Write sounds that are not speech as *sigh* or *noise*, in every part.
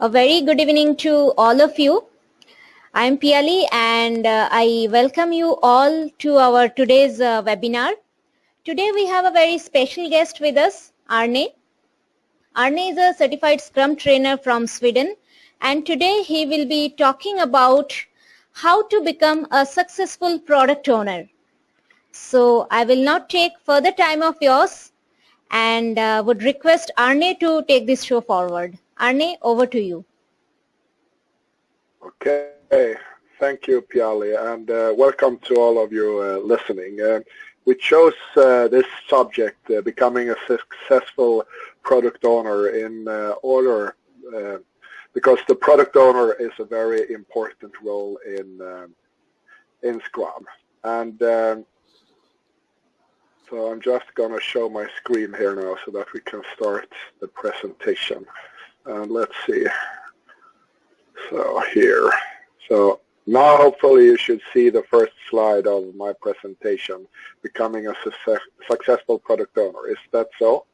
A very good evening to all of you. I'm Piali and uh, I welcome you all to our today's uh, webinar. Today we have a very special guest with us, Arne. Arne is a certified Scrum trainer from Sweden and today he will be talking about how to become a successful product owner. So I will not take further time of yours and uh, would request Arne to take this show forward. Arne, over to you. Okay, thank you, Piali, and uh, welcome to all of you uh, listening. Uh, we chose uh, this subject, uh, becoming a successful product owner, in uh, order because the product owner is a very important role in um, in Scrum. And um, so I'm just going to show my screen here now so that we can start the presentation. And let's see. So here. So now hopefully you should see the first slide of my presentation, becoming a success, successful product owner. Is that so?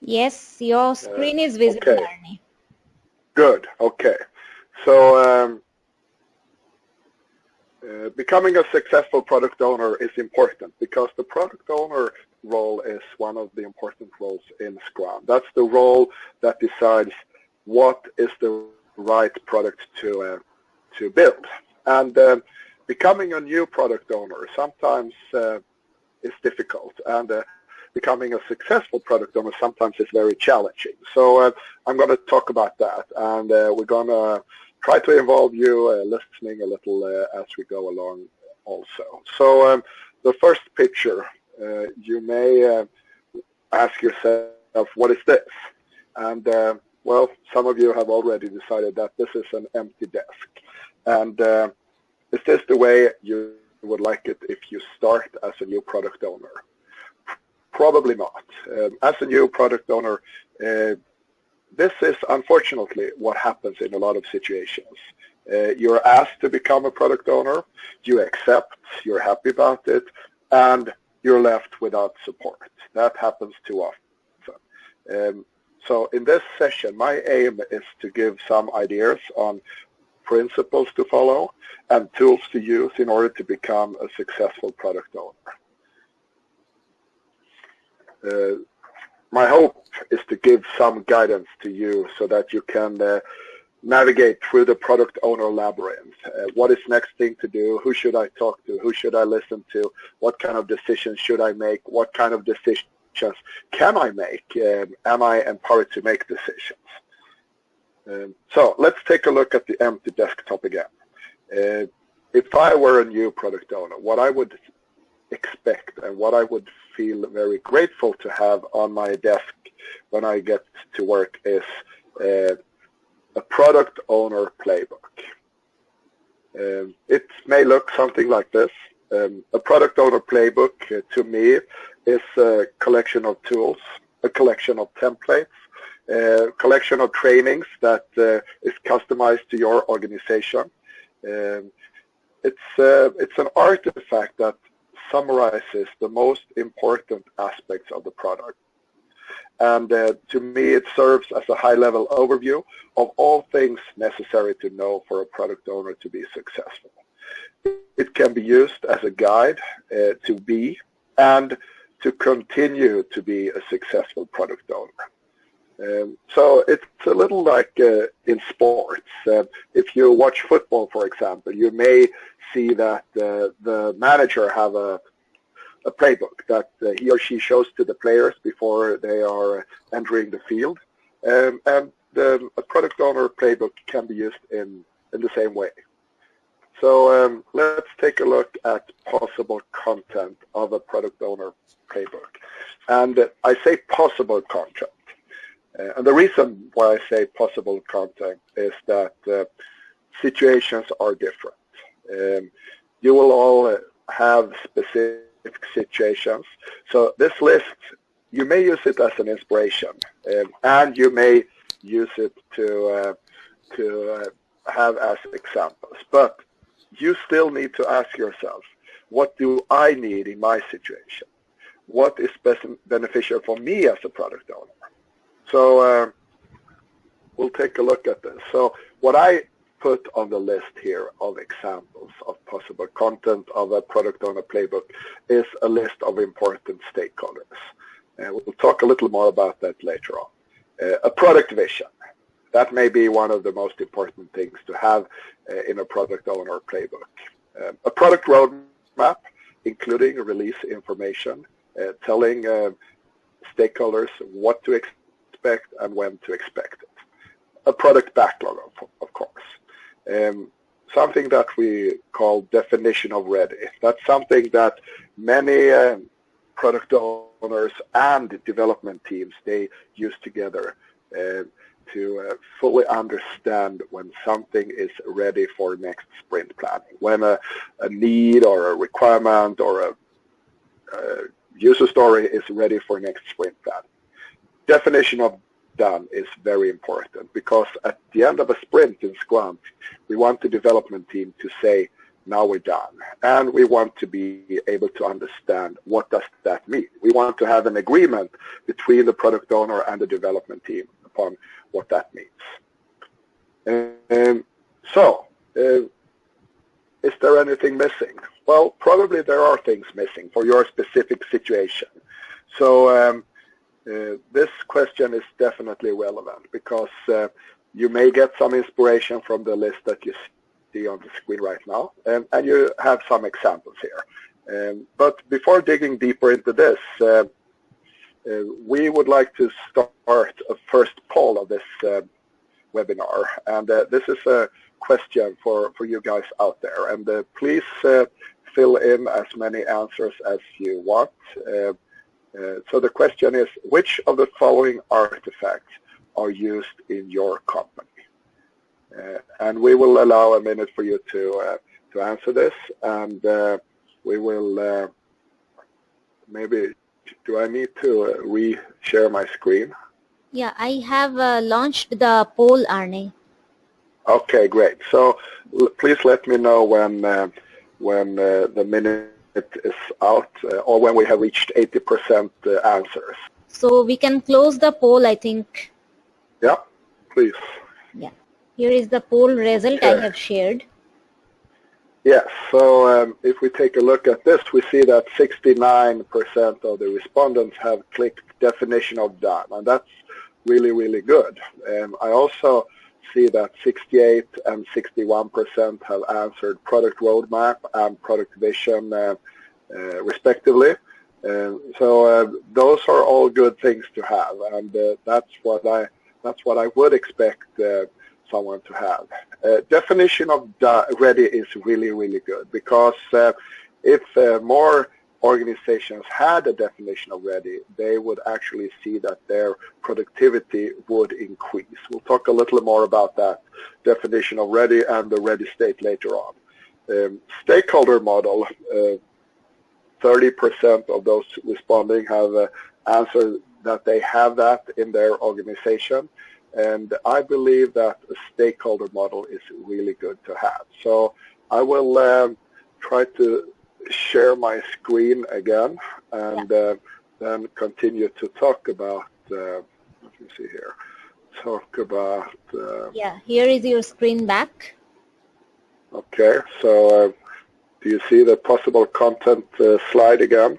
Yes, your screen uh, is visible, okay. Good, okay. So um, uh, becoming a successful product owner is important because the product owner role is one of the important roles in Scrum. That's the role that decides what is the right product to uh, to build. And uh, becoming a new product owner sometimes uh, is difficult, and uh, becoming a successful product owner sometimes is very challenging. So uh, I'm going to talk about that, and uh, we're going to try to involve you listening a little as we go along also. So um, the first picture, you may ask yourself, what is this? And well, some of you have already decided that this is an empty desk. And uh, is this the way you would like it if you start as a new product owner? Probably not. Um, as a new product owner, uh, this is unfortunately what happens in a lot of situations. Uh, you're asked to become a product owner, you accept, you're happy about it, and you're left without support. That happens too often. Um, so in this session, my aim is to give some ideas on principles to follow and tools to use in order to become a successful product owner. Uh, my hope is to give some guidance to you so that you can uh, navigate through the product owner labyrinth. Uh, what is next thing to do? Who should I talk to? Who should I listen to? What kind of decisions should I make? What kind of decisions can I make? Um, am I empowered to make decisions? Um, so let's take a look at the empty desktop again. Uh, if I were a new product owner, what I would expect and what I would feel very grateful to have on my desk when I get to work is uh, a product owner playbook. Um, it may look something like this. Um, a product owner playbook uh, to me is a collection of tools, a collection of templates, a collection of trainings that uh, is customized to your organization. Um, it's, uh, it's an artifact that summarizes the most important aspects of the product. And uh, to me, it serves as a high-level overview of all things necessary to know for a product owner to be successful. It can be used as a guide uh, to be and to continue to be a successful product owner. Um, so it's a little like uh, in sports. Uh, if you watch football, for example, you may see that uh, the manager have a, a playbook that uh, he or she shows to the players before they are entering the field. Um, and the, a product owner playbook can be used in, in the same way. So um, let's take a look at possible content of a product owner playbook. And I say possible content. Uh, and the reason why I say possible content is that uh, situations are different. Um, you will all have specific situations. So this list, you may use it as an inspiration, um, and you may use it to uh, to uh, have as examples. But you still need to ask yourself, what do I need in my situation? What is best beneficial for me as a product owner? So uh, we'll take a look at this. So what I put on the list here of examples of possible content of a product owner playbook is a list of important stakeholders. Uh, we'll talk a little more about that later on. Uh, a product vision. That may be one of the most important things to have uh, in a product owner playbook. Uh, a product roadmap, including release information, uh, telling uh, stakeholders what to expect and when to expect it. A product backlog. Um, something that we call definition of ready. That's something that many uh, product owners and development teams, they use together uh, to uh, fully understand when something is ready for next sprint planning, when a, a need or a requirement or a, a user story is ready for next sprint planning. Definition of done is very important because at the end of a sprint in Scrum, we want the development team to say, now we're done. And we want to be able to understand what does that mean. We want to have an agreement between the product owner and the development team upon what that means. And so, uh, is there anything missing? Well, probably there are things missing for your specific situation. So um, this question is definitely relevant because uh, you may get some inspiration from the list that you see on the screen right now, and, and you have some examples here. Um, but before digging deeper into this, uh, uh we would like to start a first poll of this uh, webinar, and this is a question for, for you guys out there. And please fill in as many answers as you want. Uh, so the question is, which of the following artifacts are used in your company? Uh, and we will allow a minute for you to uh, to answer this, and uh, we will uh, maybe. Do I need to uh, re-share my screen? Yeah, I have launched the poll, Arne. Okay, great. So please let me know when when the minute it is out uh, or when we have reached 80% uh, answers. So we can close the poll, I think. Yeah, please. Yeah. Here is the poll result okay. I have shared. Yes, so um, if we take a look at this, we see that 69% of the respondents have clicked definition of done, and that's really, really good. Um, I also see that 68 and 61% have answered product roadmap and product vision uh, uh, respectively. so uh, those are all good things to have, and uh, that's what I that's what I would expect someone to have. definition of ready is really really good because if more organizations had a definition already, they would actually see that their productivity would increase. We'll talk a little more about that definition of ready and the ready state later on. Um, stakeholder model, 30% uh, of those responding have uh, answered that they have that in their organization. And I believe that a stakeholder model is really good to have. So I will um, try to share my screen again and yeah. uh, then continue to talk about, uh, let me see here, talk about... Uh, yeah, here is your screen back. Okay, so uh, do you see the possible content uh, slide again?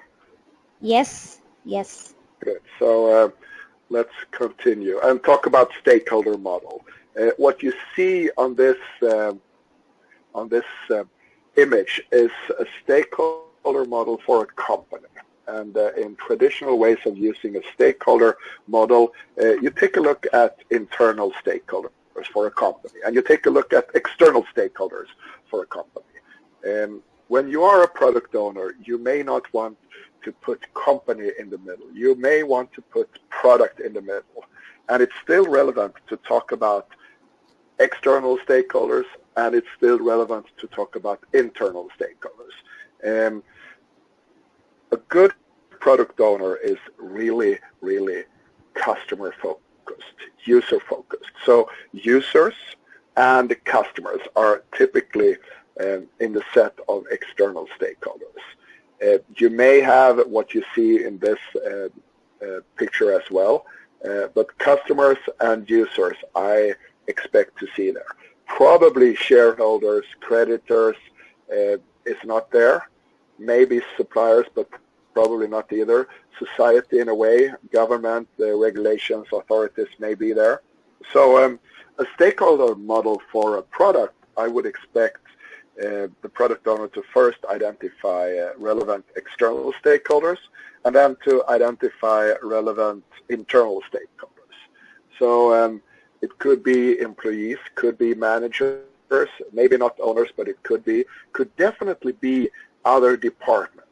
Yes, yes. Good, so uh, let's continue and talk about stakeholder model. what you see on this on this image is a stakeholder model for a company. And uh, in traditional ways of using a stakeholder model, uh, you take a look at internal stakeholders for a company, and you take a look at external stakeholders for a company. And when you are a product owner, you may not want to put company in the middle. You may want to put product in the middle. And it's still relevant to talk about external stakeholders and it's still relevant to talk about internal stakeholders. Um, a good product owner is really, really customer focused, user focused. So users and customers are typically um, in the set of external stakeholders. Uh, you may have what you see in this uh, uh, picture as well, Uh, but customers and users, I expect to see there. Probably shareholders, creditors uh, is not there. Maybe suppliers, but probably not either. Society in a way, government, uh, regulations, authorities may be there. So um, a stakeholder model for a product, I would expect uh, the product owner to first identify uh, relevant external stakeholders and then to identify relevant internal stakeholders. So um, it could be employees, could be managers, maybe not owners, but it could be, could definitely be other departments.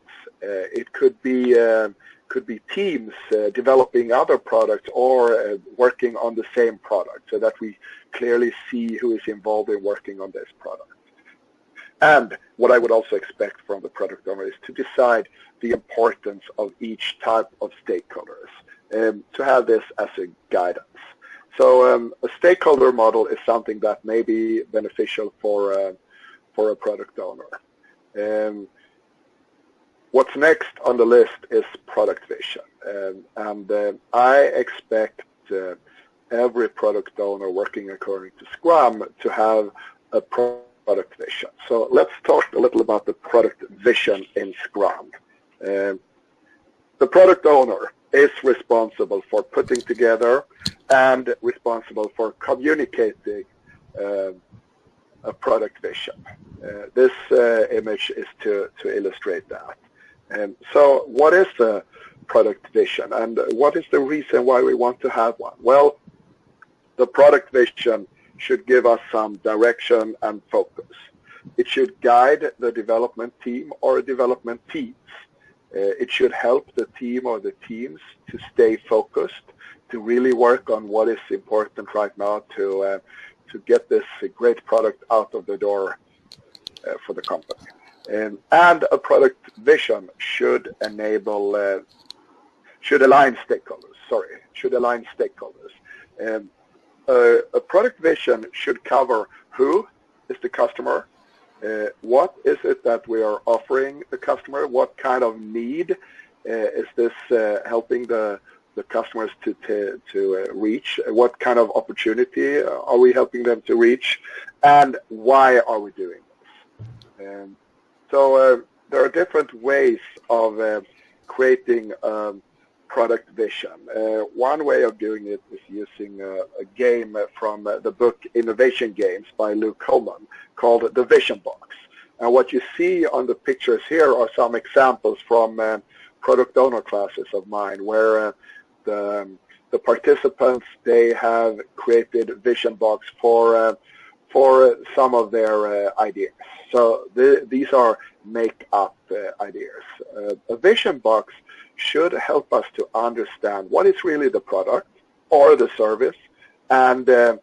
Uh, it could be um, could be teams uh, developing other products or uh, working on the same product so that we clearly see who is involved in working on this product. And what I would also expect from the product owner is to decide the importance of each type of stakeholders, um, to have this as a guidance. So um, a stakeholder model is something that may be beneficial for, uh, for a product owner. Um, what's next on the list is product vision. Um, and uh, I expect uh, every product owner working according to Scrum to have a product vision. So let's talk a little about the product vision in Scrum. Um, the product owner is responsible for putting together and responsible for communicating uh, a product vision. Uh, this uh, image is to, to illustrate that. And so what is the product vision and what is the reason why we want to have one? Well, the product vision should give us some direction and focus. It should guide the development team or development teams. Uh, it should help the team or the teams to stay focused, to really work on what is important right now to uh, to get this great product out of the door uh, for the company. And, and a product vision should enable, uh, should align stakeholders, sorry, should align stakeholders. Uh, a product vision should cover who is the customer, uh, what is it that we are offering the customer, what kind of need uh, is this uh, helping the, the customers to, to, to uh, reach, what kind of opportunity are we helping them to reach, and why are we doing this. Um, so there are different ways of creating um, product vision. Uh, one way of doing it is using a, a game from uh, the book Innovation Games by Luke Hohmann called The Vision Box. And what you see on the pictures here are some examples from uh, product owner classes of mine where uh, the, um, the participants, they have created Vision Box for, uh, for some of their uh, ideas. So the, these are make-up ideas. a Vision Box should help us to understand what is really the product or the service and uh,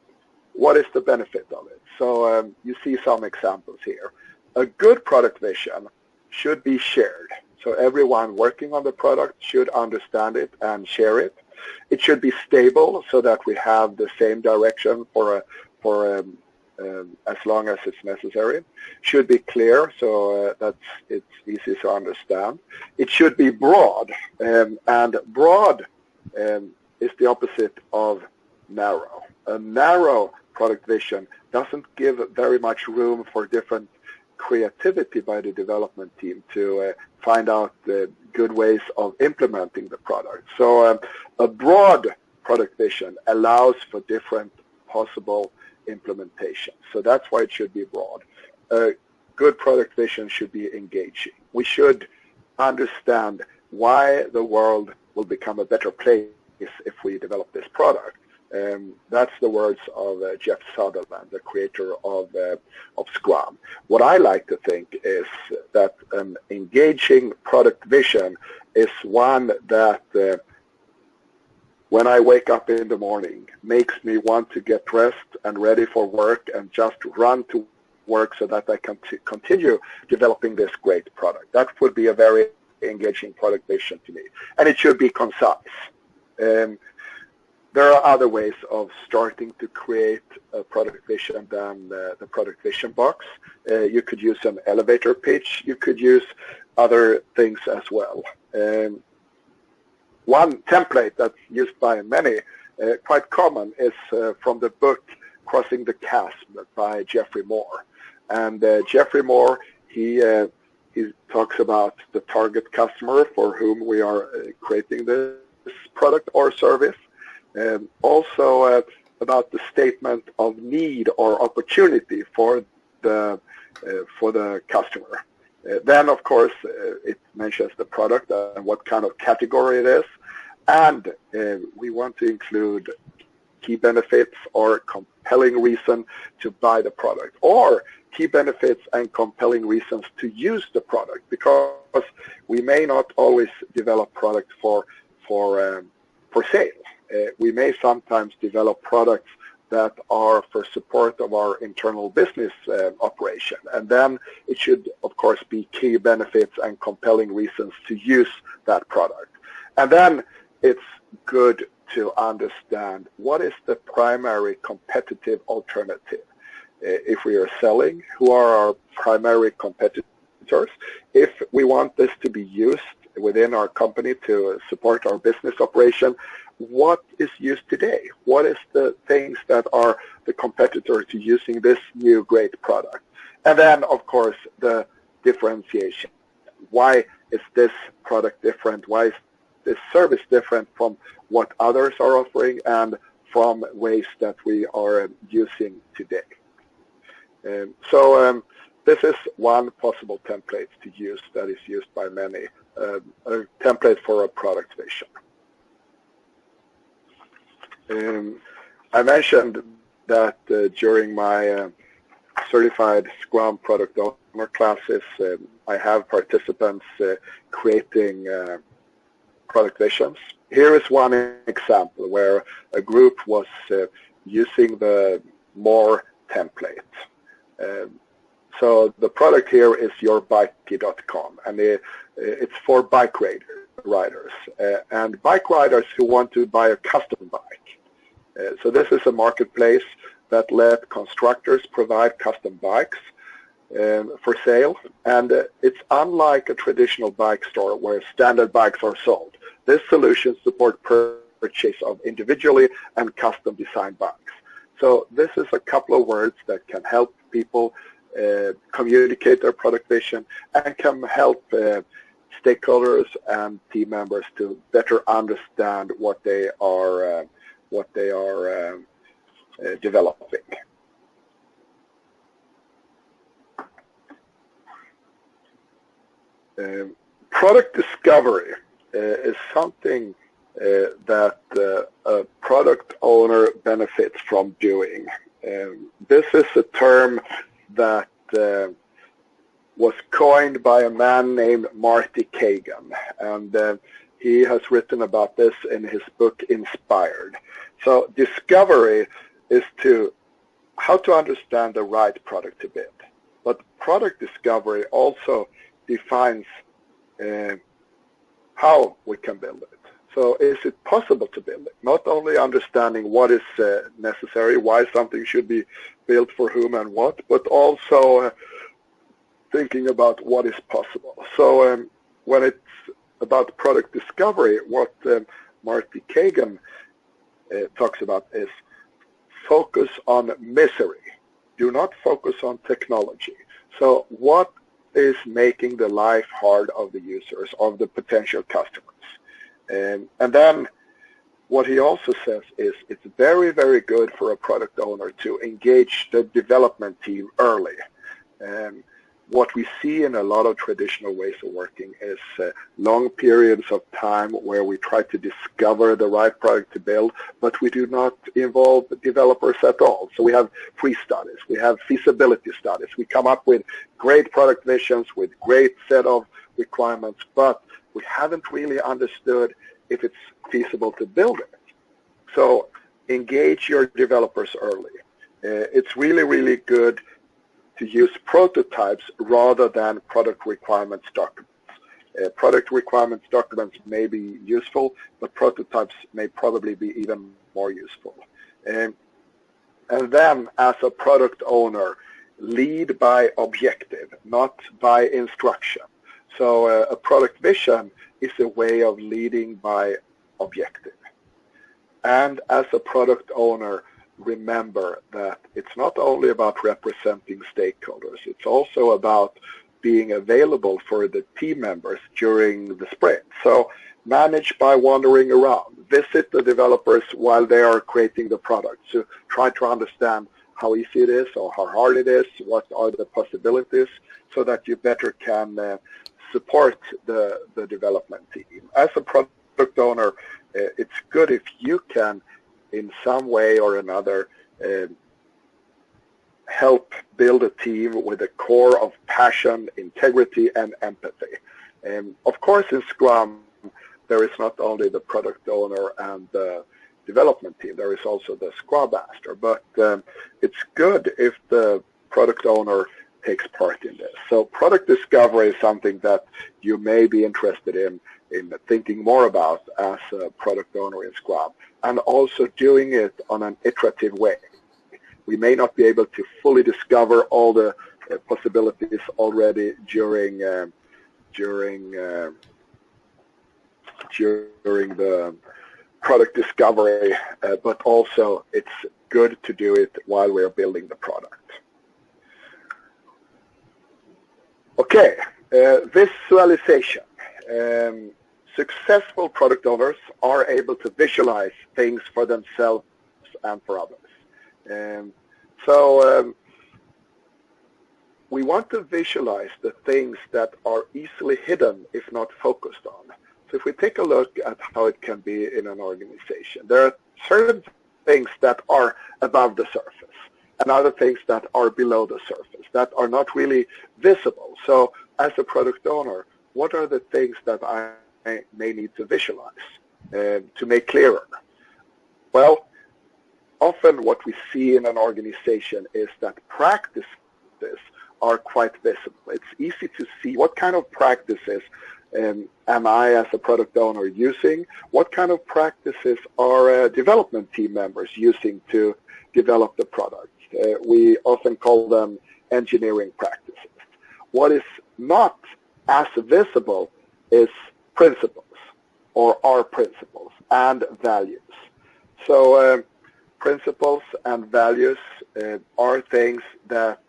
what is the benefit of it. So um, you see some examples here. A good product vision should be shared. So everyone working on the product should understand it and share it. It should be stable so that we have the same direction for a, for um, um, as long as it's necessary. Should be clear so uh, that it's easy to understand. It should be broad, um, and broad um, is the opposite of narrow. A narrow product vision doesn't give very much room for different creativity by the development team to uh, find out the good ways of implementing the product. So um, a broad product vision allows for different possible implementations. So that's why it should be broad. A good product vision should be engaging. We should understand why the world will become a better place if we develop this product. Um, that's the words of uh, Jeff Sutherland, the creator of, uh, of Scrum. What I like to think is that an engaging product vision is one that uh, when I wake up in the morning makes me want to get dressed and ready for work and just run to work so that I can continue developing this great product. That would be a very engaging product vision to me. And it should be concise. Um, there are other ways of starting to create a product vision than uh, the product vision box. Uh, you could use an elevator pitch. You could use other things as well. Um, one template that's used by many, uh, quite common, is uh, from the book Crossing the Chasm by Geoffrey Moore. And uh, Geoffrey Moore, he uh, he talks about the target customer for whom we are uh, creating this product or service. And also about the statement of need or opportunity for the for the customer. Uh, then, of course, uh, it mentions the product and what kind of category it is. And uh, we want to include key benefits or compelling reason to buy the product or key benefits and compelling reasons to use the product because we may not always develop product for for um, for sale. Uh, we may sometimes develop products that are for support of our internal business uh, operation. And then it should, of course, be key benefits and compelling reasons to use that product. And then it's good to understand what is the primary competitive alternative. Uh, if we are selling, who are our primary competitors? If we want this to be used within our company to support our business operation, what is used today? What is the things that are the competitor to using this new great product? And then, of course, the differentiation. Why is this product different? Why is this service different from what others are offering and from ways that we are using today? Um, so um, this is one possible template to use that is used by many, um, a template for a product vision. Um, I mentioned that uh, during my uh, certified Scrum product owner classes, uh, I have participants uh, creating uh, product visions. Here is one example where a group was uh, using the Moore template. Um, so the product here is yourbikey.com, and it, it's for bike riders and bike riders who want to buy a custom bike. Uh, so this is a marketplace that let constructors provide custom bikes um, for sale. And uh, it's unlike a traditional bike store where standard bikes are sold. This solution supports purchase of individually and custom designed bikes. So this is a couple of words that can help people uh, communicate their product vision and can help uh, stakeholders and team members to better understand what they are uh, what they are um, uh, developing. Um, product discovery uh, is something uh, that uh, a product owner benefits from doing. Um, this is a term that uh, was coined by a man named Marty Cagan, and uh, he has written about this in his book Inspired. So discovery is to how to understand the right product to build. But product discovery also defines uh, how we can build it. So is it possible to build it? Not only understanding what is uh, necessary, why something should be built for whom and what, but also uh, thinking about what is possible. So um, when it's about product discovery, what um, Marty Cagan uh, talks about is focus on misery. Do not focus on technology. So what is making the life hard of the users, of the potential customers? Um, and then what he also says is it's very, very good for a product owner to engage the development team early. Um, what we see in a lot of traditional ways of working is uh, long periods of time where we try to discover the right product to build, but we do not involve developers at all. So we have pre-studies, we have feasibility studies, we come up with great product visions with great set of requirements, but we haven't really understood if it's feasible to build it. So engage your developers early. Uh, it's really, really good to use prototypes rather than product requirements documents. Uh, product requirements documents may be useful, but prototypes may probably be even more useful. Um, and then as a product owner, lead by objective, not by instruction. So uh, a product vision is a way of leading by objective. And as a product owner, remember that it's not only about representing stakeholders, it's also about being available for the team members during the sprint. So manage by wandering around. Visit the developers while they are creating the product. So try to understand how easy it is or how hard it is, what are the possibilities, so that you better can uh, support the, the development team. As a product owner, uh, it's good if you can, in some way or another, uh, help build a team with a core of passion, integrity, and empathy. And of course, in Scrum, there is not only the product owner and the development team, there is also the Scrum Master. But um, it's good if the product owner takes part in this. So product discovery is something that you may be interested in in thinking more about as a product owner in Scrum and also doing it on an iterative way. We may not be able to fully discover all the uh, possibilities already during uh, during uh, during the product discovery, uh, but also it's good to do it while we're building the product. Okay, uh, visualization. Um, successful product owners are able to visualize things for themselves and for others. Um, so um, we want to visualize the things that are easily hidden if not focused on. So if we take a look at how it can be in an organization, there are certain things that are above the surface and other things that are below the surface that are not really visible. So as a product owner, what are the things that I may need to visualize uh, to make clearer? Well, often what we see in an organization is that practices are quite visible. It's easy to see what kind of practices um, am I as a product owner using? What kind of practices are uh, development team members using to develop the product? Uh, we often call them engineering practices. What is not as visible is principles or our principles and values. So uh, principles and values uh, are things that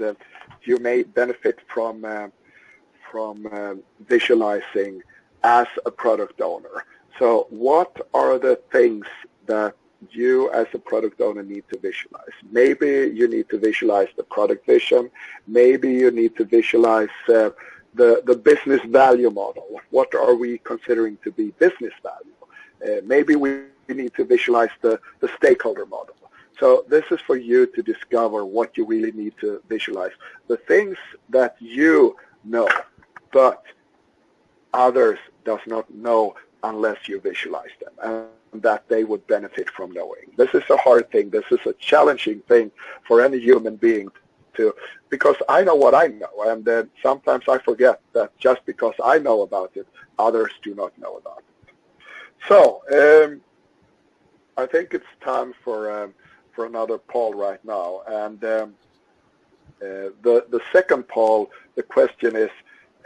uh, you may benefit from uh, from uh, visualizing as a product owner. So what are the things that you as a product owner need to visualize? Maybe you need to visualize the product vision. Maybe you need to visualize uh, the, the business value model. What are we considering to be business value? Uh, maybe we need to visualize the, the stakeholder model. So this is for you to discover what you really need to visualize. The things that you know, but others does not know unless you visualize them and that they would benefit from knowing. This is a hard thing. This is a challenging thing for any human being to, because I know what I know, and then sometimes I forget that just because I know about it, others do not know about it. So um, I think it's time for um, for another poll right now, and um, uh, the the second poll, the question is,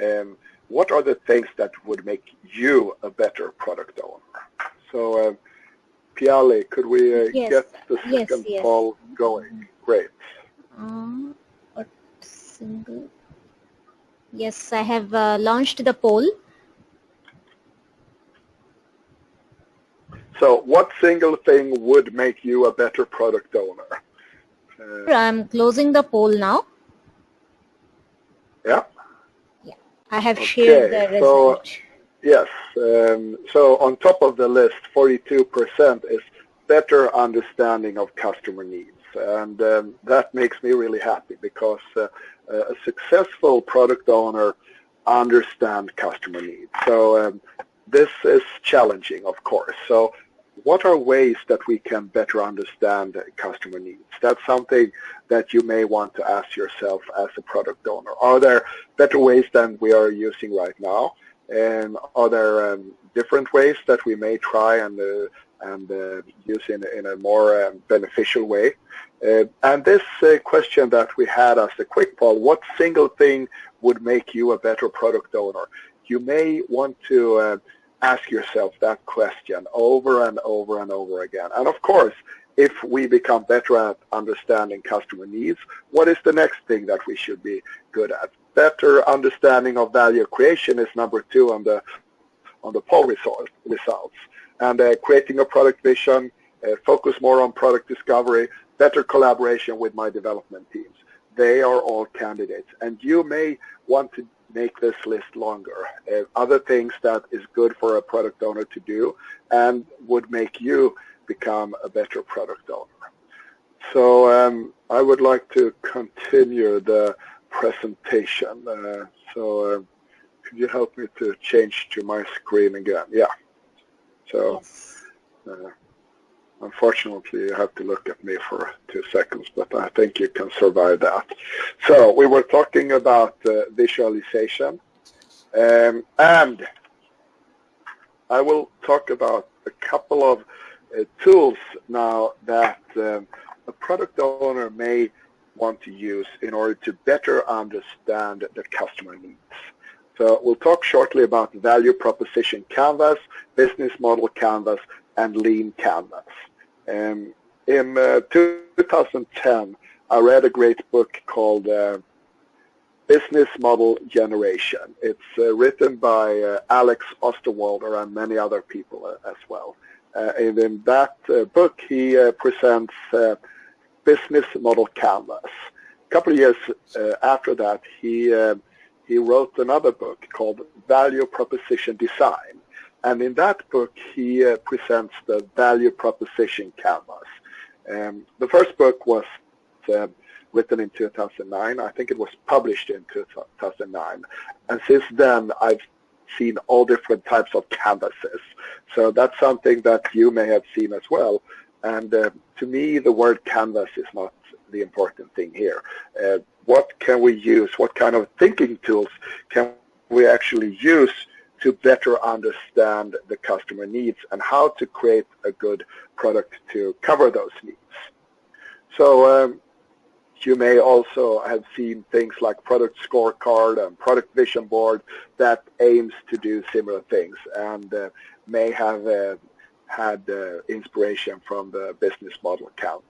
um, what are the things that would make you a better product owner? So, uh, Piali, could we uh, yes. get the second yes, yes. poll going? Great. Um, a single. Yes, I have uh, launched the poll. So what single thing would make you a better product owner? Uh, I'm closing the poll now. yeah. yeah I have shared Okay, the so- Yes. Um, so on top of the list, 42% is better understanding of customer needs. And um, that makes me really happy because uh, a successful product owner understands customer needs. So um, this is challenging, of course. So what are ways that we can better understand customer needs? That's something that you may want to ask yourself as a product owner. Are there better ways than we are using right now? And are there um, different ways that we may try and uh, and uh, use in, in a more um, beneficial way? Uh, and this uh, question that we had as a quick poll, what single thing would make you a better product owner? You may want to uh, ask yourself that question over and over and over again. And of course, if we become better at understanding customer needs, what is the next thing that we should be good at? Better understanding of value creation is number two on the on the poll result, results. And uh, creating a product vision, uh, focus more on product discovery, better collaboration with my development teams. They are all candidates. And you may want to make this list longer. Uh, other things that is good for a product owner to do and would make you become a better product owner. So um, I would like to continue the presentation. Uh, so uh, could you help me to change to my screen again? Yeah. So uh, unfortunately you have to look at me for two seconds, but I think you can survive that. So we were talking about uh, visualization um, and I will talk about a couple of uh, tools now that um, a product owner may want to use in order to better understand the customer needs. So we'll talk shortly about value proposition canvas, business model canvas, and lean canvas. Um, in uh, 2010, I read a great book called uh, Business Model Generation. It's uh, written by uh, Alex Osterwalder and many other people uh, as well. Uh, and in that book, he presents business model canvas. A couple of years after that, he he wrote another book called Value Proposition Design. And in that book, he uh, presents the value proposition canvas. Um, the first book was uh, written in 2009. I think it was published in 2009. And since then, I've seen all different types of canvases. So that's something that you may have seen as well. And uh, to me, the word canvas is not the important thing here. Uh, what can we use? What kind of thinking tools can we actually use to better understand the customer needs and how to create a good product to cover those needs? So um, you may also have seen things like product scorecard and product vision board that aims to do similar things and uh, may have uh, had uh, inspiration from the business model canvas.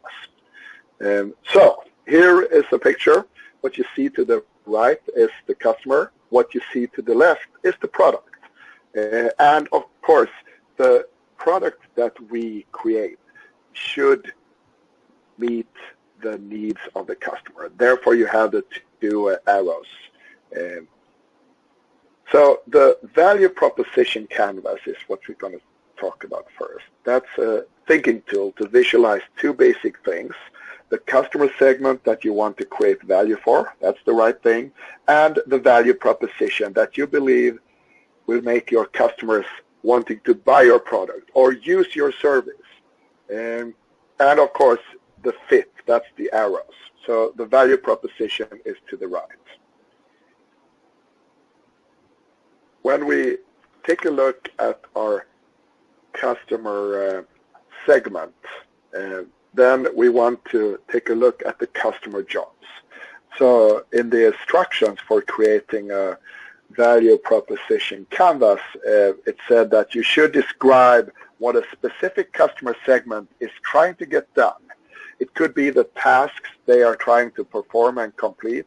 Um, so here is a picture. What you see to the right is the customer. What you see to the left is the product. Uh, and of course, the product that we create should meet the needs of the customer. Therefore, you have the two uh, arrows. Um, so the value proposition canvas is what we're going to talk about first. That's a thinking tool to visualize two basic things the customer segment that you want to create value for, that's the right thing, and the value proposition that you believe will make your customers wanting to buy your product or use your service. And, and of course, the fit, that's the arrows. So the value proposition is to the right. When we take a look at our customer uh, segment, uh, then we want to take a look at the customer jobs. So in the instructions for creating a value proposition canvas, uh, it said that you should describe what a specific customer segment is trying to get done. It could be the tasks they are trying to perform and complete.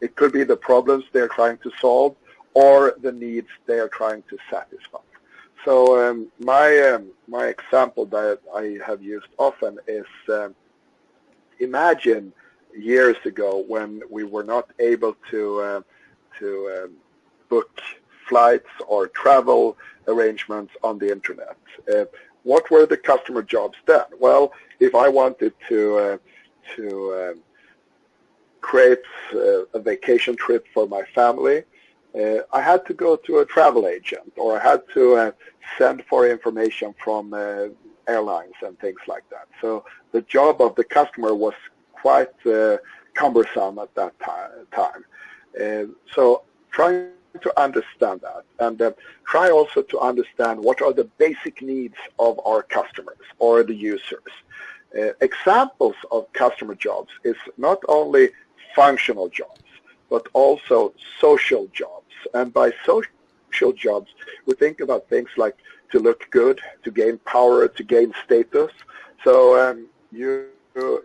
It could be the problems they're trying to solve or the needs they are trying to satisfy. So um, my um, my example that I have used often is um, imagine years ago when we were not able to uh, to um, book flights or travel arrangements on the internet. Uh, what were the customer jobs then? Well, if I wanted to uh, to um, create uh, a vacation trip for my family, uh, I had to go to a travel agent or I had to uh, send for information from uh, airlines and things like that. So the job of the customer was quite uh, cumbersome at that time. Uh, so trying to understand that and uh, try also to understand what are the basic needs of our customers or the users. examples of customer jobs is not only functional jobs, but also social jobs and by social jobs, we think about things like to look good, to gain power, to gain status. So um, you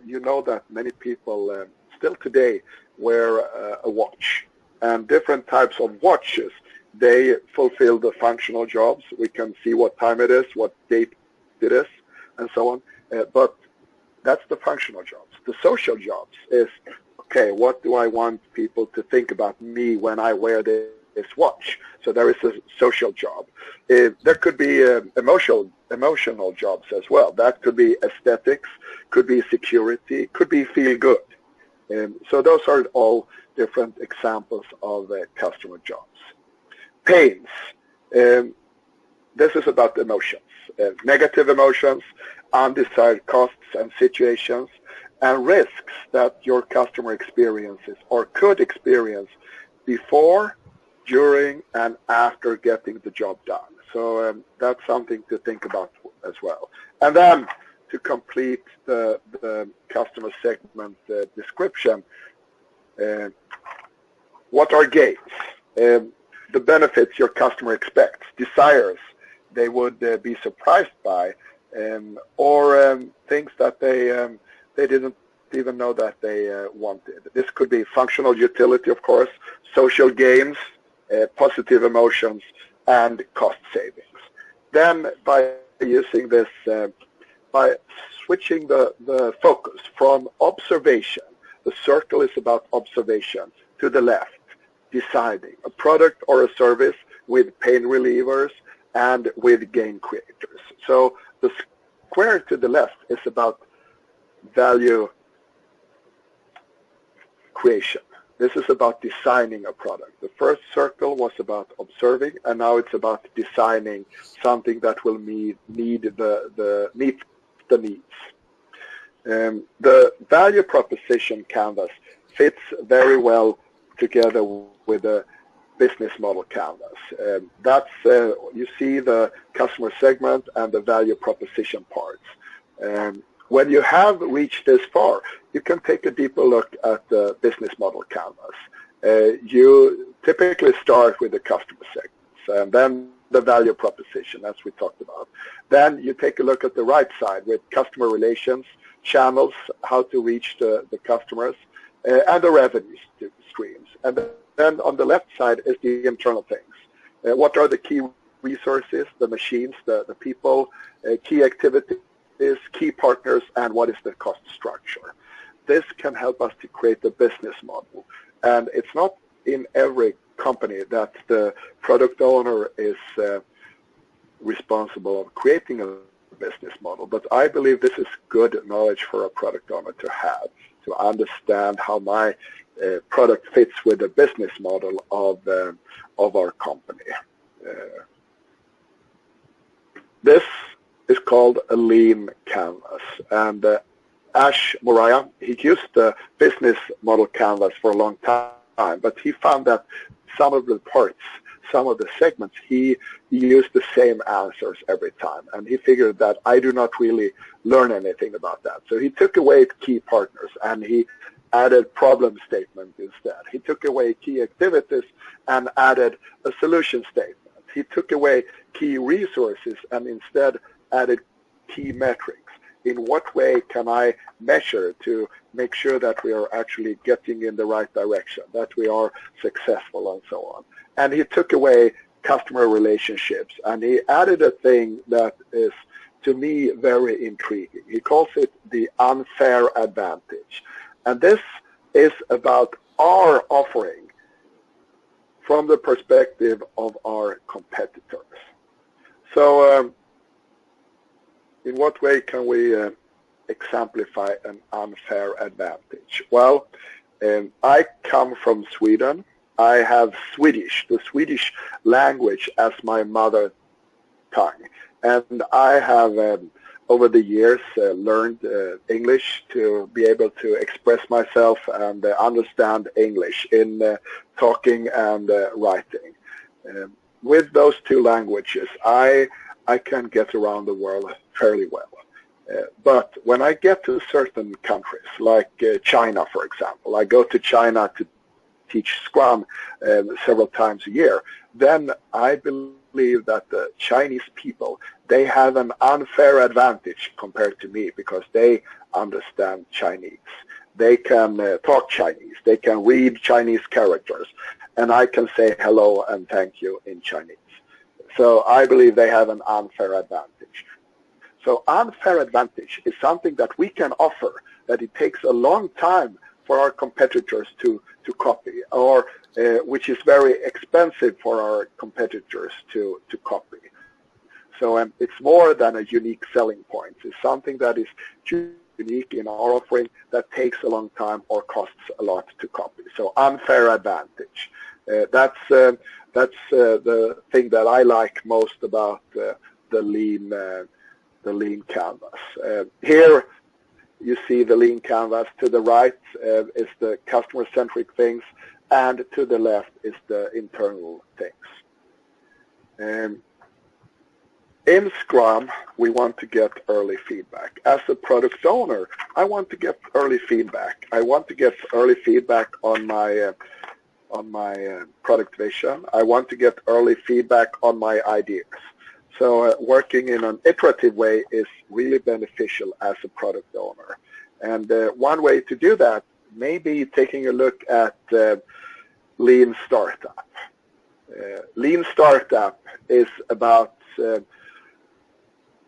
you know that many people uh, still today wear uh, a watch, and different types of watches they fulfill the functional jobs. We can see what time it is, what date it is, and so on. Uh, but that's the functional jobs. The social jobs is okay. What do I want people to think about me when I wear this? is watch. So there is a social job. Uh, there could be uh, emotional emotional jobs as well. That could be aesthetics, could be security, could be feel good. Um, so those are all different examples of uh, customer jobs. Pains. Um, this is about emotions, uh, negative emotions, undesired costs and situations, and risks that your customer experiences or could experience before during and after getting the job done. So um, that's something to think about as well. And then to complete the, the customer segment uh, description, uh, what are gains? Um, the benefits your customer expects, desires they would uh, be surprised by, um, or um, things that they um, they didn't even know that they uh, wanted. This could be functional utility, of course, social gains, uh, positive emotions, and cost savings. Then by using this, uh, by switching the, the focus from observation, the circle is about observation, to the left, deciding a product or a service with pain relievers and with gain creators. So the square to the left is about value creation. This is about designing a product. The first circle was about observing, and now it's about designing something that will meet, need the, the, meet the needs. Um, the value proposition canvas fits very well together with the business model canvas. Um, that's uh, you see the customer segment and the value proposition parts. Um, when you have reached this far, you can take a deeper look at the business model canvas. Uh, you typically start with the customer segments and then the value proposition, as we talked about. Then you take a look at the right side with customer relations, channels, how to reach the, the customers, uh, and the revenue streams. And then on the left side is the internal things. Uh, what are the key resources, the machines, the, the people, uh, key activities, is key partners and what is the cost structure. This can help us to create the business model. And it's not in every company that the product owner is uh, responsible of creating a business model. But I believe this is good knowledge for a product owner to have, to understand how my uh, product fits with the business model of, uh, of our company. Uh, this is called a lean canvas. And uh, Ash Maurya, he used the business model canvas for a long time, but he found that some of the parts, some of the segments, he used the same answers every time. And he figured that I do not really learn anything about that. So he took away key partners and he added problem statement instead. He took away key activities and added a solution statement. He took away key resources and instead added key metrics. In what way can I measure to make sure that we are actually getting in the right direction, that we are successful and so on. And he took away customer relationships and he added a thing that is to me very intriguing. He calls it the unfair advantage. And this is about our offering from the perspective of our competitors. So um, in what way can we uh, exemplify an unfair advantage? Well, um, I come from Sweden. I have Swedish, the Swedish language as my mother tongue. And I have, um, over the years, uh, learned uh, English to be able to express myself and uh, understand English in uh, talking and uh, writing. Um, with those two languages, I I can get around the world fairly well. Uh, but when I get to certain countries, like uh, China, for example, I go to China to teach Scrum uh, several times a year, then I believe that the Chinese people, they have an unfair advantage compared to me because they understand Chinese. They can uh, talk Chinese. They can read Chinese characters. And I can say hello and thank you in Chinese. So I believe they have an unfair advantage. So unfair advantage is something that we can offer that it takes a long time for our competitors to, to copy or uh, which is very expensive for our competitors to, to copy. So um, it's more than a unique selling point. It's something that is unique in our offering that takes a long time or costs a lot to copy. So unfair advantage. Uh, that's uh, that's uh, the thing that I like most about uh, the lean uh, the lean canvas. Uh, here you see the lean canvas. To the right is the customer-centric things, and to the left is the internal things. Um, in Scrum, we want to get early feedback. As a product owner, I want to get early feedback. I want to get early feedback on my uh, on my uh, product vision. I want to get early feedback on my ideas. So uh, working in an iterative way is really beneficial as a product owner. And uh, one way to do that may be taking a look at uh, Lean Startup. Uh, Lean Startup is about uh,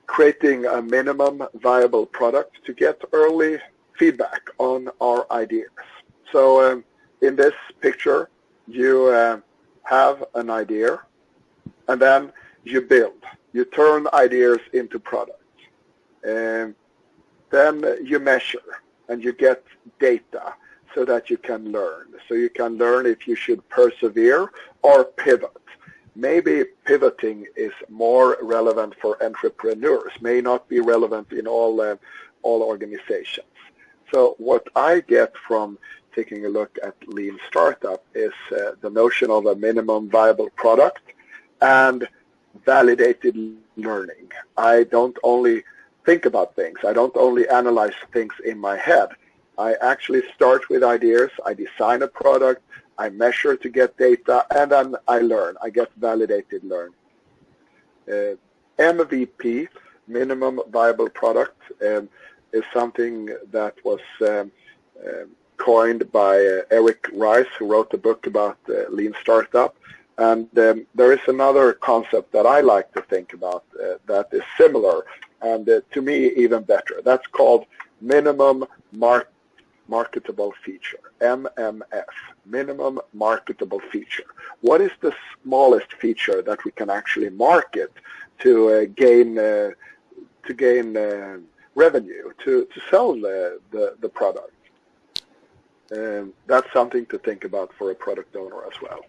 creating a minimum viable product to get early feedback on our ideas. So um, in this picture, you uh, have an idea and then you build. You turn ideas into products. And then you measure and you get data so that you can learn. So you can learn if you should persevere or pivot. Maybe pivoting is more relevant for entrepreneurs, may not be relevant in all, uh, all organizations. So what I get from taking a look at lean startup is uh, the notion of a minimum viable product and validated learning. I don't only think about things. I don't only analyze things in my head. I actually start with ideas. I design a product. I measure to get data, and then I learn. I get validated learn. Uh, MVP, minimum viable product, um, is something that was um, um, coined by uh, Eric Ries, who wrote a book about uh, lean startup. And um, there is another concept that I like to think about uh, that is similar and uh, to me even better. That's called minimum mar marketable feature, MMF, minimum marketable feature. What is the smallest feature that we can actually market to uh, gain uh, to gain revenue, to, to sell the, the, the product? Um, that's something to think about for a product owner as well.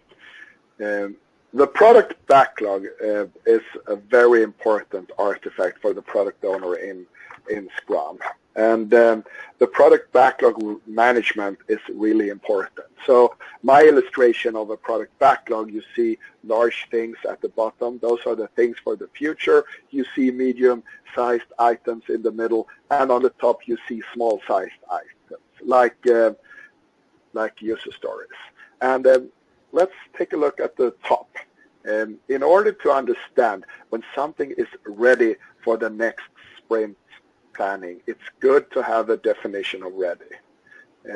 Um, the product backlog uh, is a very important artifact for the product owner in, in Scrum. And um, the product backlog management is really important. So my illustration of a product backlog, you see large things at the bottom. Those are the things for the future. You see medium-sized items in the middle. And on the top, you see small-sized items, like uh, like user stories. And um, let's take a look at the top. Um, in order to understand when something is ready for the next sprint planning, it's good to have a definition of ready.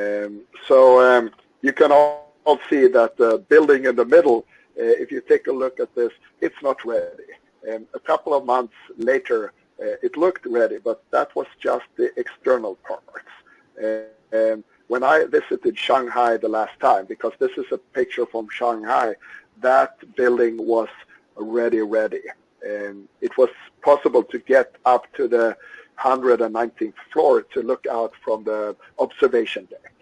Um, so um, you can all, all see that the building in the middle, uh, if you take a look at this, it's not ready. Um, a couple of months later, uh, it looked ready, but that was just the external parts. Uh, when I visited Shanghai the last time, because this is a picture from Shanghai, that building was ready, ready. And it was possible to get up to the 119th floor to look out from the observation deck.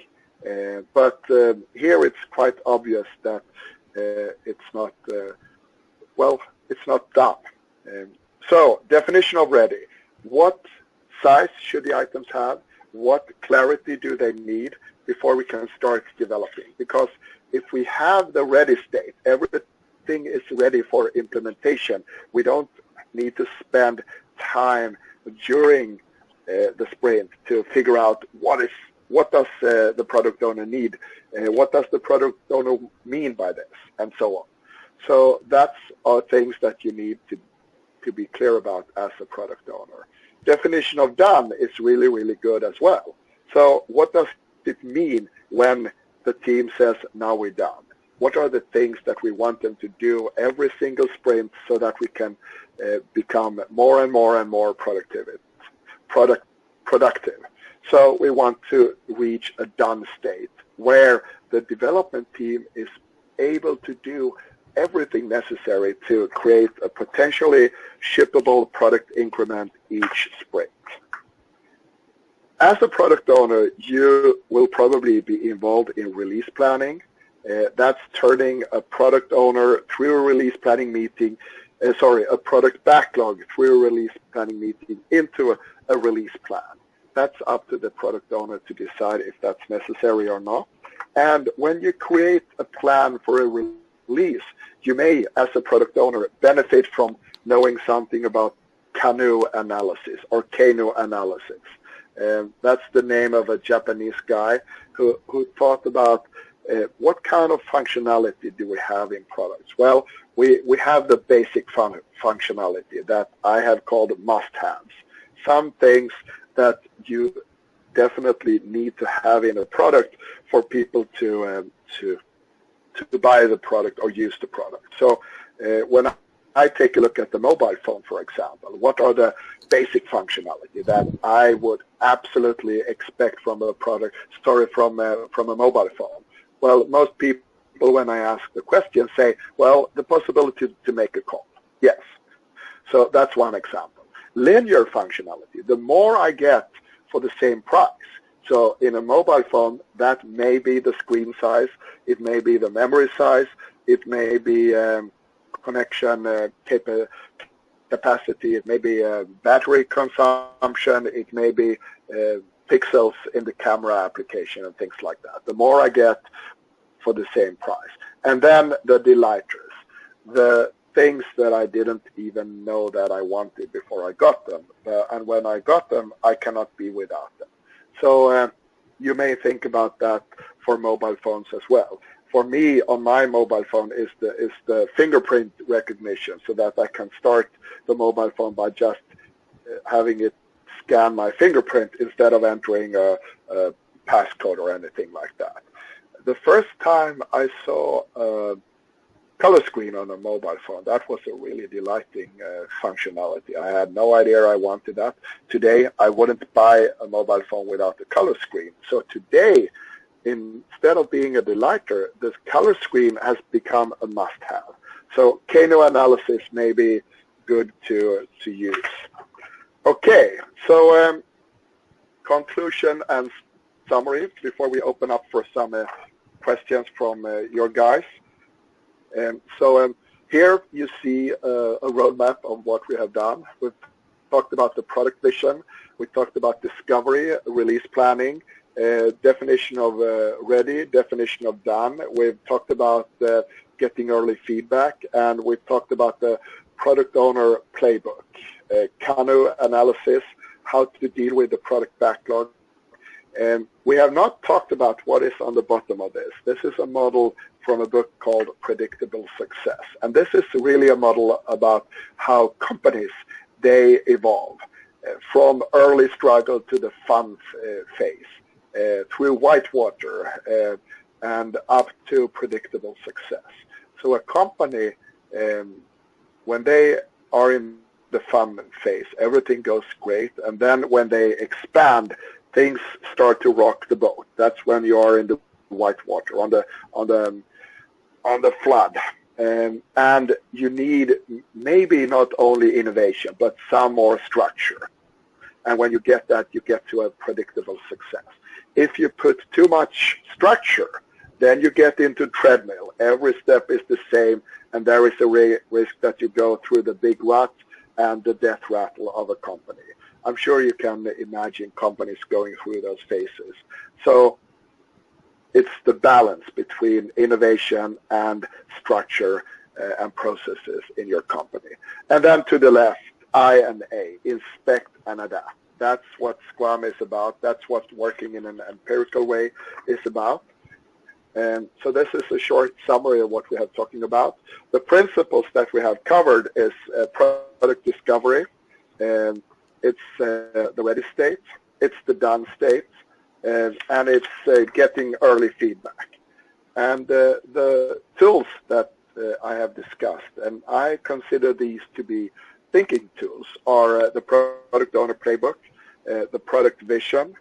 Uh, but uh, here it's quite obvious that uh, it's not, uh, well, it's not done. Um, so definition of ready. What size should the items have? What clarity do they need before we can start developing. Because if we have the ready state, everything is ready for implementation. We don't need to spend time during uh, the sprint to figure out what is what does uh, the product owner need? Uh, what does the product owner mean by this? And so on. So that's are things that you need to, to be clear about as a product owner. Definition of done is really, really good as well. So what does it mean when the team says, now we're done? What are the things that we want them to do every single sprint so that we can uh, become more and more and more productive? Product, productive. So we want to reach a done state where the development team is able to do everything necessary to create a potentially shippable product increment each sprint. As a product owner, you will probably be involved in release planning. Uh, that's turning a product owner through a release planning meeting, uh, sorry, a product backlog through a release planning meeting into a, a release plan. That's up to the product owner to decide if that's necessary or not. And when you create a plan for a release, you may, as a product owner, benefit from knowing something about Kanu analysis or Kano analysis. Um, that's the name of a Japanese guy who, who thought about uh, what kind of functionality do we have in products? Well, we, we have the basic fun functionality that I have called must-haves. Some things that you definitely need to have in a product for people to um, to to buy the product or use the product. So uh, when I take a look at the mobile phone, for example, what are the basic functionality that I would absolutely expect from a product, sorry, from a, from a mobile phone? Well, most people, when I ask the question, say, well, the possibility to make a call. Yes. So that's one example. Linear functionality. The more I get for the same price, so in a mobile phone, that may be the screen size, it may be the memory size, it may be um, connection uh, capacity, it may be uh, battery consumption, it may be uh, pixels in the camera application and things like that. The more I get for the same price. And then the delighters, the things that I didn't even know that I wanted before I got them. And when I got them, I cannot be without them. So uh, you may think about that for mobile phones as well. For me, on my mobile phone is the is the fingerprint recognition, so that I can start the mobile phone by just uh, having it scan my fingerprint instead of entering a, a passcode or anything like that. The first time I saw a color screen on a mobile phone. That was a really delighting uh, functionality. I had no idea I wanted that. Today, I wouldn't buy a mobile phone without a color screen. So today, instead of being a delighter, this color screen has become a must-have. So Kano analysis may be good to, to use. Okay, so um, conclusion and summary before we open up for some uh, questions from uh, your guys. And so um, here you see uh, a roadmap of what we have done. We've talked about the product vision. We talked about discovery, release planning, uh, definition of uh, ready, definition of done. We've talked about uh, getting early feedback, and we've talked about the product owner playbook, uh, analysis, how to deal with the product backlog. And we have not talked about what is on the bottom of this. This is a model from a book called Predictable Success. And this is really a model about how companies, they evolve uh, from early struggle to the fun uh, phase, uh, through whitewater uh, and up to predictable success. So a company, um, when they are in the fun phase, everything goes great. And then when they expand, things start to rock the boat. That's when you are in the whitewater, on the on the on the flood. Um, and you need maybe not only innovation, but some more structure. And when you get that, you get to a predictable success. If you put too much structure, then you get into treadmill. Every step is the same, and there is a risk that you go through the big rut and the death rattle of a company. I'm sure you can imagine companies going through those phases. So it's the balance between innovation and structure uh, and processes in your company. And then to the left, I and A, inspect and adapt. That's what Scrum is about. That's what working in an empirical way is about. And so this is a short summary of what we have talking about. The principles that we have covered is uh, product discovery, and it's uh, the ready state, it's the done state, and, and it's uh, getting early feedback. And uh, the tools that uh, I have discussed, and I consider these to be thinking tools, are uh, the product owner playbook, the product vision,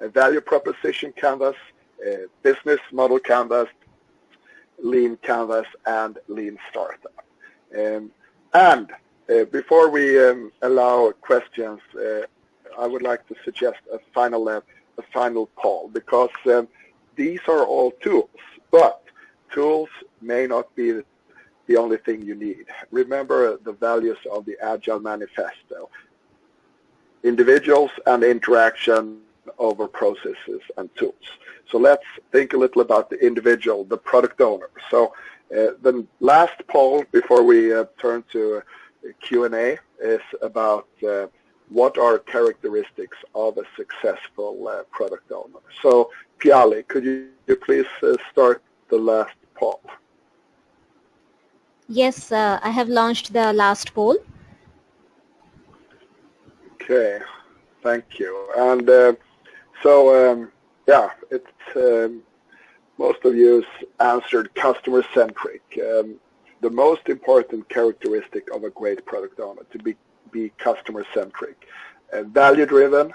value proposition canvas, uh, business model canvas, lean canvas, and lean startup. Um, and uh, before we um, allow questions, uh, I would like to suggest a final uh, a final poll because um, these are all tools, but tools may not be the only thing you need. Remember the values of the Agile Manifesto. Individuals and interaction over processes and tools. So let's think a little about the individual, the product owner. So uh, the last poll before we uh, turn to Q&A is about uh, what are characteristics of a successful uh, product owner. So Piali, could you, you please uh, start the last poll? Yes, uh, I have launched the last poll. Okay, thank you. And so um, yeah, it's um, most of you answered customer centric. Um, the most important characteristic of a great product owner to be be customer centric. Uh, value driven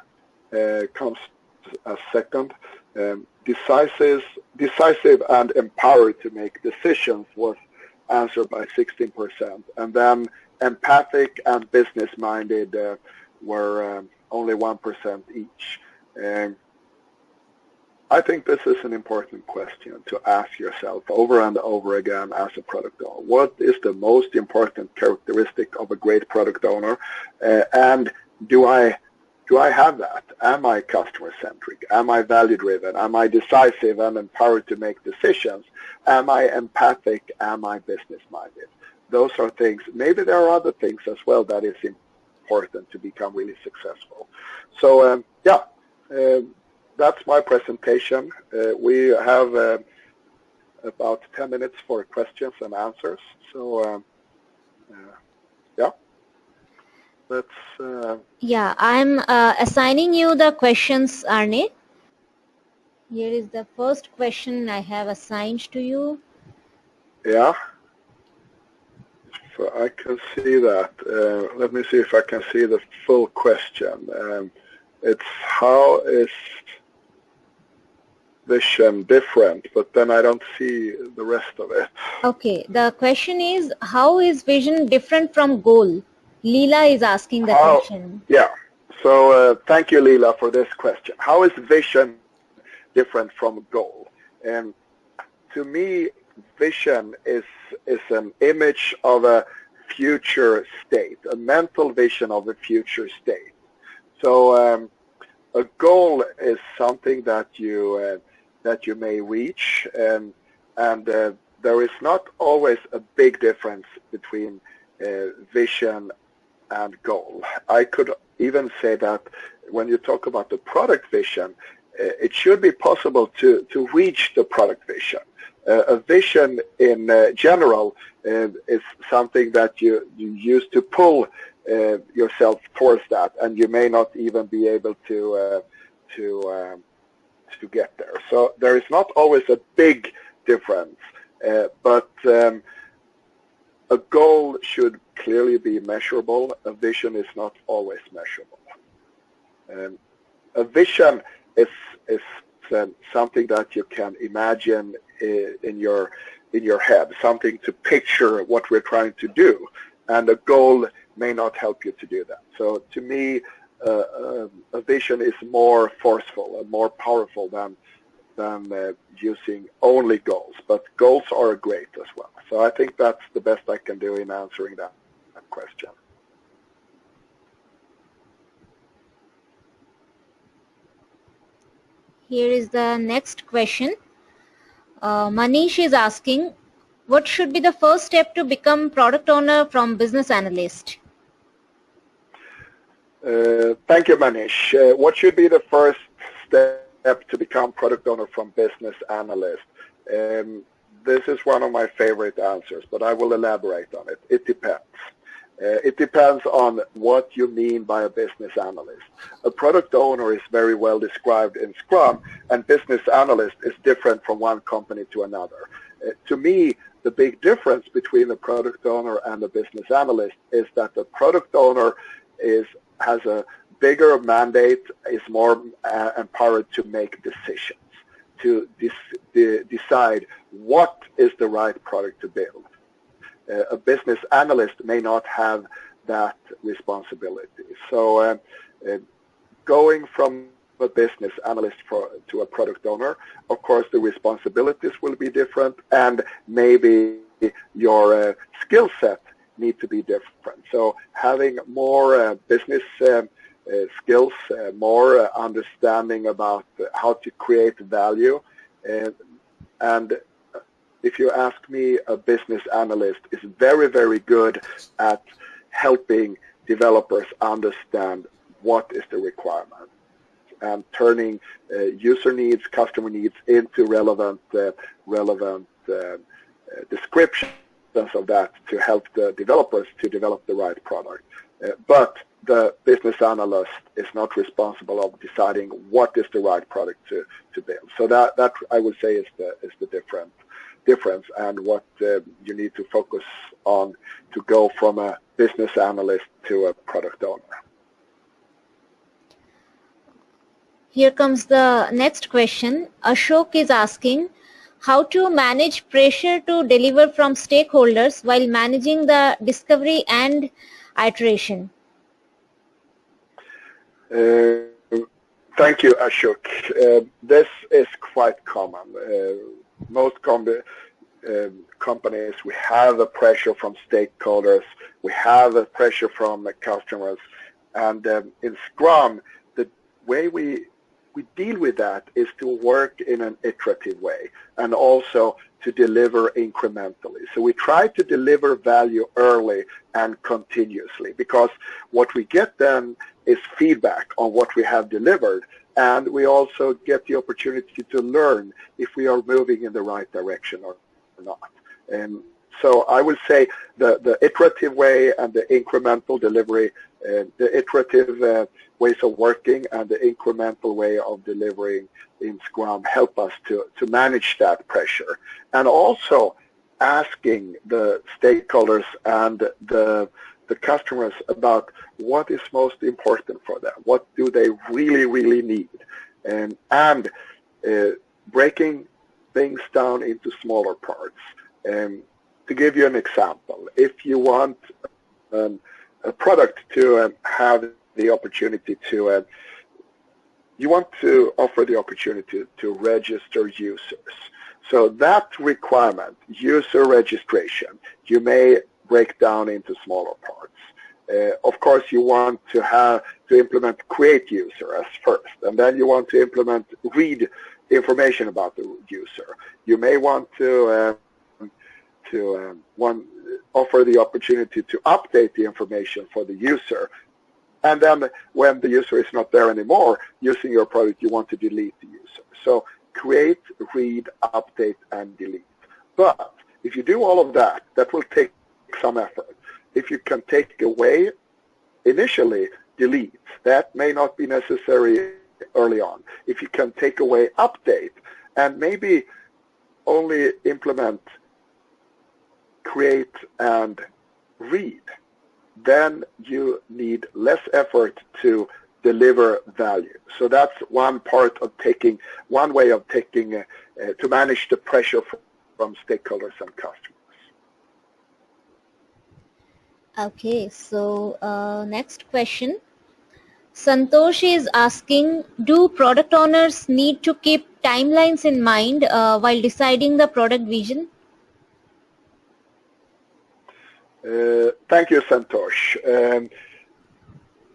uh, comes as second. Um, decisive, decisive and empowered to make decisions was answered by 16%. And then empathic and business minded uh, were um, only 1% each. Um, I think this is an important question to ask yourself over and over again as a product owner. What is the most important characteristic of a great product owner? Uh, and do I do I have that? Am I customer centric? Am I value driven? Am I decisive and empowered to make decisions? Am I empathic? Am I business minded? Those are things. Maybe there are other things as well that is important to become really successful. So um, yeah, um, that's my presentation. Uh, we have uh, about 10 minutes for questions and answers. So um, uh, yeah, let's. Uh, yeah, I'm uh, assigning you the questions, Arne. Here is the first question I have assigned to you. Yeah. So I can see that. Uh, let me see if I can see the full question. Um, it's how is vision different, but then I don't see the rest of it. Okay, the question is how is vision different from goal? Leela is asking the how, question. Yeah, so uh, thank you Leela for this question. How is vision different from goal? And to me, vision is, is an image of a future state, a mental vision of a future state. So um, a goal is something that you uh, that you may reach, and and uh, there is not always a big difference between uh, vision and goal. I could even say that when you talk about the product vision, uh, it should be possible to to reach the product vision. Uh, a vision in uh, general uh, is something that you you use to pull yourself towards that, and you may not even be able to to um, to get there. So there is not always a big difference, uh, but um, a goal should clearly be measurable. A vision is not always measurable. Um, a vision is is um, something that you can imagine in, in your in your head, something to picture what we're trying to do, and a goal may not help you to do that. So to me, uh, a vision is more forceful and more powerful than than uh, using only goals. But goals are great as well. So I think that's the best I can do in answering that, that question. Here is the next question. Uh, Manish is asking, what should be the first step to become product owner from business analyst? Uh, thank you, Manish. Uh, what should be the first step to become product owner from business analyst? Um, this is one of my favorite answers, but I will elaborate on it. It depends. Uh, it depends on what you mean by a business analyst. A product owner is very well described in Scrum, and business analyst is different from one company to another. Uh, to me, the big difference between the product owner and the business analyst is that the product owner is has a bigger mandate, is more uh, empowered to make decisions, to de decide what is the right product to build. Uh, a business analyst may not have that responsibility. So uh, uh, going from a business analyst for, to a product owner, of course the responsibilities will be different and maybe your uh, skill set need to be different. So having more uh, business um, uh, skills, uh, more understanding about how to create value. and if you ask me, a business analyst is very, very good at helping developers understand what is the requirement and turning uh, user needs, customer needs into relevant, uh, relevant uh, descriptions of that to help the developers to develop the right product. Uh, but the business analyst is not responsible of deciding what is the right product to, to build. So that, that I would say is the, is the different difference and what uh, you need to focus on to go from a business analyst to a product owner. Here comes the next question. Ashok is asking, how to manage pressure to deliver from stakeholders while managing the discovery and iteration? Uh, thank you, Ashok. Uh, this is quite common. Uh, most com uh, companies, we have a pressure from stakeholders, we have a pressure from customers, and um, in Scrum, the way we we deal with that is to work in an iterative way and also to deliver incrementally. So we try to deliver value early and continuously because what we get then is feedback on what we have delivered and we also get the opportunity to learn if we are moving in the right direction or not. And so I would say the, the iterative way and the incremental delivery, the iterative uh, ways of working and the incremental way of delivering in Scrum help us to, to manage that pressure. And also asking the stakeholders and the, the customers about what is most important for them, what do they really, really need, and, and uh, breaking things down into smaller parts. And to give you an example, if you want um, product to um, have the opportunity to, uh, you want to offer the opportunity to register users. So that requirement, user registration, you may break down into smaller parts. Uh, of course, you want to have to implement create user as first, and then you want to implement read information about the user. You may want to uh, to um, one offer the opportunity to update the information for the user. And then when the user is not there anymore using your product, you want to delete the user. So create, read, update, and delete. But if you do all of that, that will take some effort. If you can take away initially, delete. That may not be necessary early on. If you can take away update and maybe only implement create and read, then you need less effort to deliver value. So that's one part of taking, one way of taking, uh, uh, to manage the pressure from, from stakeholders and customers. Okay, so uh, next question. Santosh is asking, do product owners need to keep timelines in mind uh, while deciding the product vision? Uh, thank you, Santosh. Um,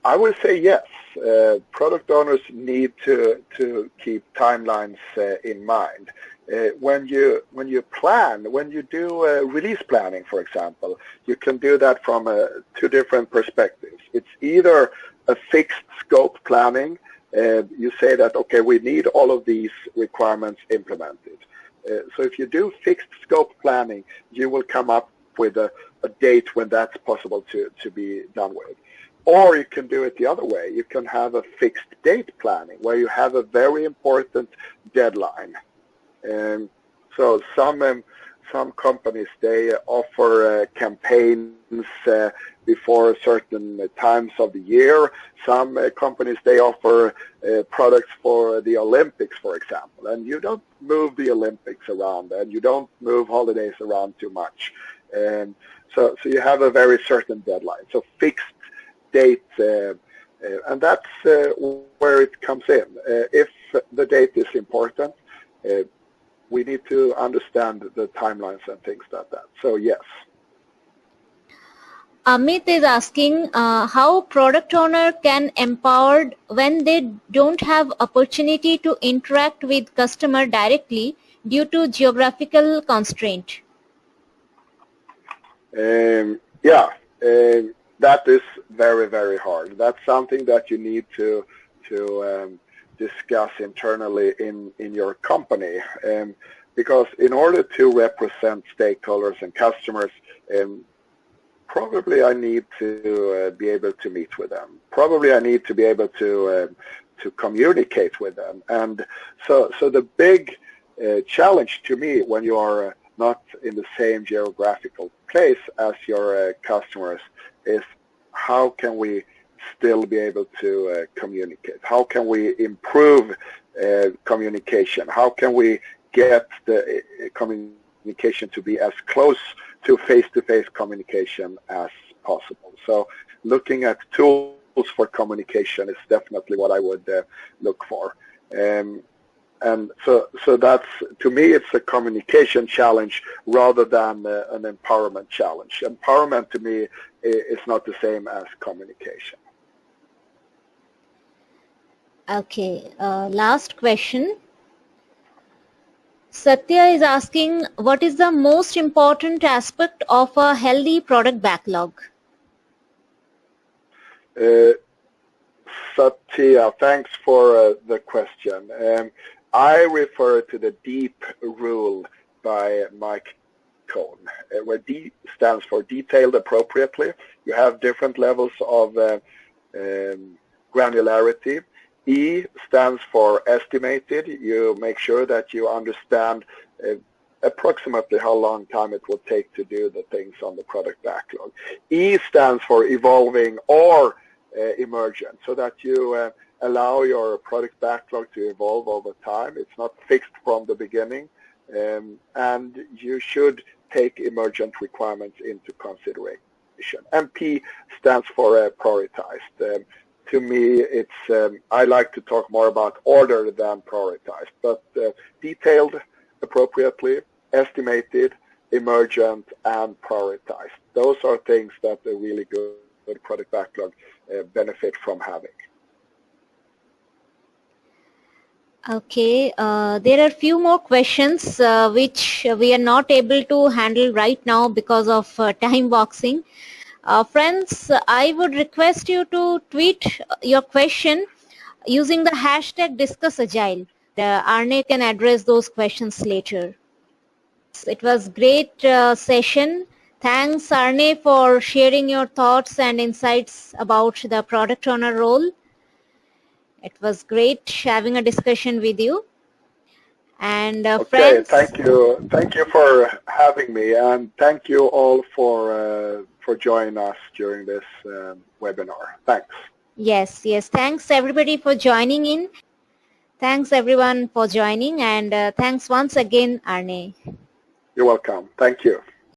I would say yes. Uh, product owners need to to keep timelines uh, in mind. Uh, when you when you plan, when you do uh, release planning, for example, you can do that from two different perspectives. It's either a fixed scope planning, you say that, okay, we need all of these requirements implemented. So if you do fixed scope planning, you will come up with a, a date when that's possible to, to be done with. Or you can do it the other way. You can have a fixed date planning where you have a very important deadline. And so some um, some companies they offer uh, campaigns uh, before certain times of the year. Some uh, companies they offer uh, products for the Olympics, for example, and you don't move the Olympics around and you don't move holidays around too much. And so, so you have a very certain deadline. So fixed date, uh, uh, and that's where it comes in. if the date is important, we need to understand the timelines and things like that. So yes. Amit is asking uh, how product owner can empowered when they don't have opportunity to interact with customer directly due to geographical constraint. Um, yeah, um, that is very very hard. That's something that you need to to um, discuss internally in, in your company. Um, because in order to represent stakeholders and customers, um, probably I need to uh, be able to meet with them. Probably I need to be able to uh, to communicate with them. And so, so the big uh, challenge to me when you are uh, not in the same geographical place as your uh, customers is how can we still be able to uh, communicate? How can we improve uh, communication? How can we get the uh, communication to be as close to face-to-face -face communication as possible? So looking at tools for communication is definitely what I would uh, look for. Um, and so, so that's to me, it's a communication challenge rather than uh, an empowerment challenge. Empowerment to me is not the same as communication. Okay, uh, last question. Satya is asking, what is the most important aspect of a healthy product backlog? Uh, Satya, thanks for uh, the question. Um, I refer to the DEEP rule by Mike Cohn, uh, where D stands for detailed appropriately. You have different levels of uh, um, granularity E stands for estimated. You make sure that you understand uh, approximately how long time it will take to do the things on the product backlog. E stands for evolving or emergent, so that you uh, allow your product backlog to evolve over time. It's not fixed from the beginning, um, and you should take emergent requirements into consideration. MP stands for uh, prioritized. Um, to me, it's um, I like to talk more about order than prioritized, but uh, detailed appropriately, estimated, emergent, and prioritized. Those are things that are really good, good product backlog uh, benefit from having. Okay, uh, there are few more questions uh, which we are not able to handle right now because of uh, *laughs* time boxing. Uh, friends, I would request you to tweet your question using the hashtag DiscussAgile. The Arne can address those questions later. It was great uh, session. Thanks Arne for sharing your thoughts and insights about the product owner role. It was great having a discussion with you. And uh, okay, friends, thank you, thank you for having me, and thank you all for uh, for joining us during this um, webinar. Thanks. Yes, yes. Thanks everybody for joining in. Thanks everyone for joining, and uh, thanks once again, Arne. You're welcome. Thank you.